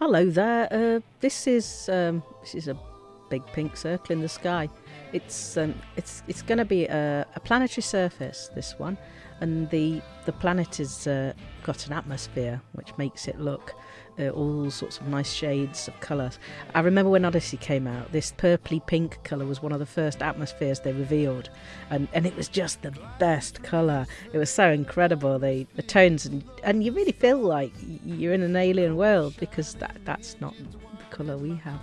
Hello there. Uh, this is um, this is a big pink circle in the sky. It's um, it's it's going to be a, a, planetary surface. This one, and the the planet has uh, got an atmosphere which makes it look uh, all sorts of nice shades of colour. I remember when Odyssey came out, this purpley pink colour was one of the first atmospheres they revealed, and, and it was just the best colour. It was so incredible, the, the tones, and, and you really feel like you're in an alien world because that, that's not the colour we have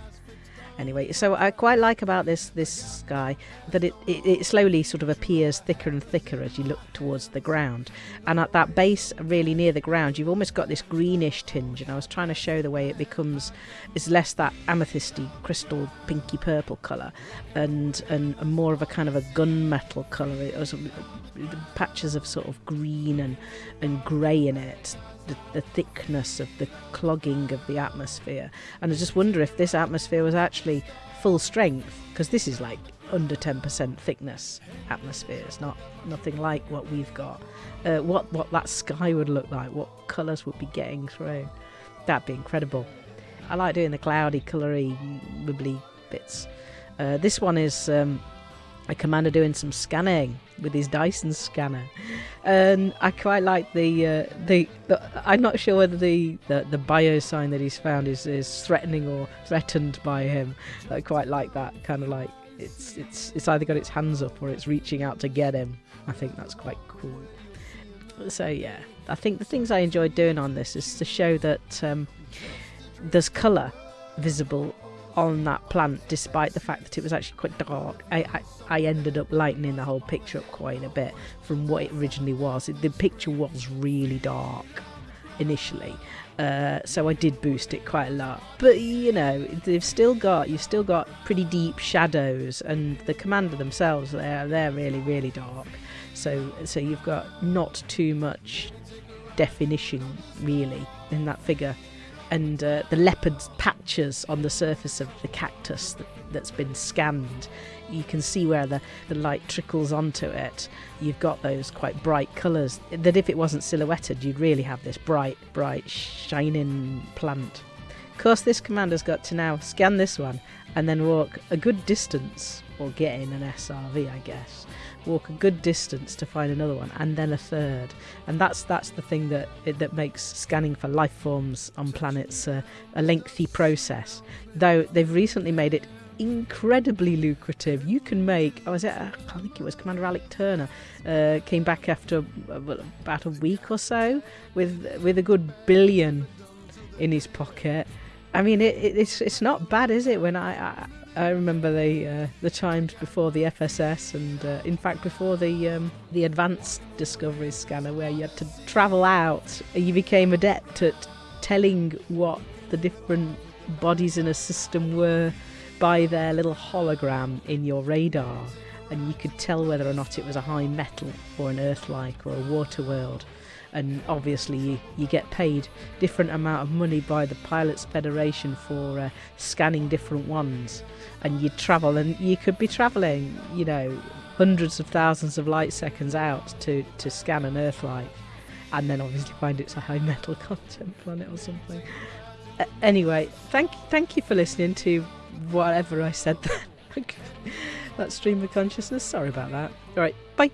anyway so i quite like about this this sky that it, it, it, slowly sort of appears thicker and thicker as you look towards the ground. And at that base really near the ground you've almost got this greenish tinge. And i was trying to show the way it becomes is less that amethysty crystal pinky purple color and, and and more of a kind of a gunmetal color it was patches of sort of green and and grey in it the, the, thickness of the clogging of the atmosphere. And I just wonder if this atmosphere was actually full strength, because this is like under 10% thickness atmospheres, not nothing like what we've got. Uh, what what that sky would look like, what colours would be getting through. That'd be incredible. I like doing the cloudy, coloury, wibbly bits. Uh, this one is um, a commander doing some scanning with his Dyson scanner, and I quite like the uh, the, the, I'm not sure whether the, the the bio sign that he's found is is threatening or threatened by him. I quite like that kind of like it's it's it's either got its hands up or it's reaching out to get him. I think that's quite cool. So yeah, I think the things I enjoyed doing on this is to show that um, there's colour visible on that plant, despite the fact that it was actually quite dark. I, I, I ended up lightening the whole picture up quite a bit from what it originally was. the picture was really dark initially, uh, so I did boost it quite a lot. But you know, they've still got you've still got pretty deep shadows, and the commander themselves they're they're really really dark. So so you've got not too much definition really in that figure and uh, the leopard patches on the surface of the cactus that, has been scanned. You can see where the, the light trickles onto it. You've got those quite bright colours that if it wasn't silhouetted, you'd really have this bright, bright, shining plant. Of course, this commander's got to now scan this one and then walk a good distance, or get in an SRV, I guess, walk a good distance to find another one, and then a third. And that's that's the thing that that makes scanning for life forms on planets a lengthy process. Though they've recently made it incredibly lucrative. You can make. I was at. I think it was Commander Alec Turner uh, came back after uh, about a week or so with with a good billion in his pocket. I mean, it, it, it's it's not bad, is it? When I, I I remember the uh, the times before the FSS, and uh, in fact before the um, the advanced discovery scanner, where you had to travel out. You became adept at telling what the different bodies in a system were by their little hologram in your radar, and you could tell whether or not it was a high metal or an Earth-like or a water world. And obviously you, you get paid different amount of money by the pilots federation for uh, scanning different ones. And you travel and you could be traveling you know hundreds of thousands of light seconds out to to scan an Earth-like, and then obviously find it's a high metal content planet or something. Uh, anyway thank thank you for listening to whatever i said that that stream of consciousness. Sorry about that. All right. Bye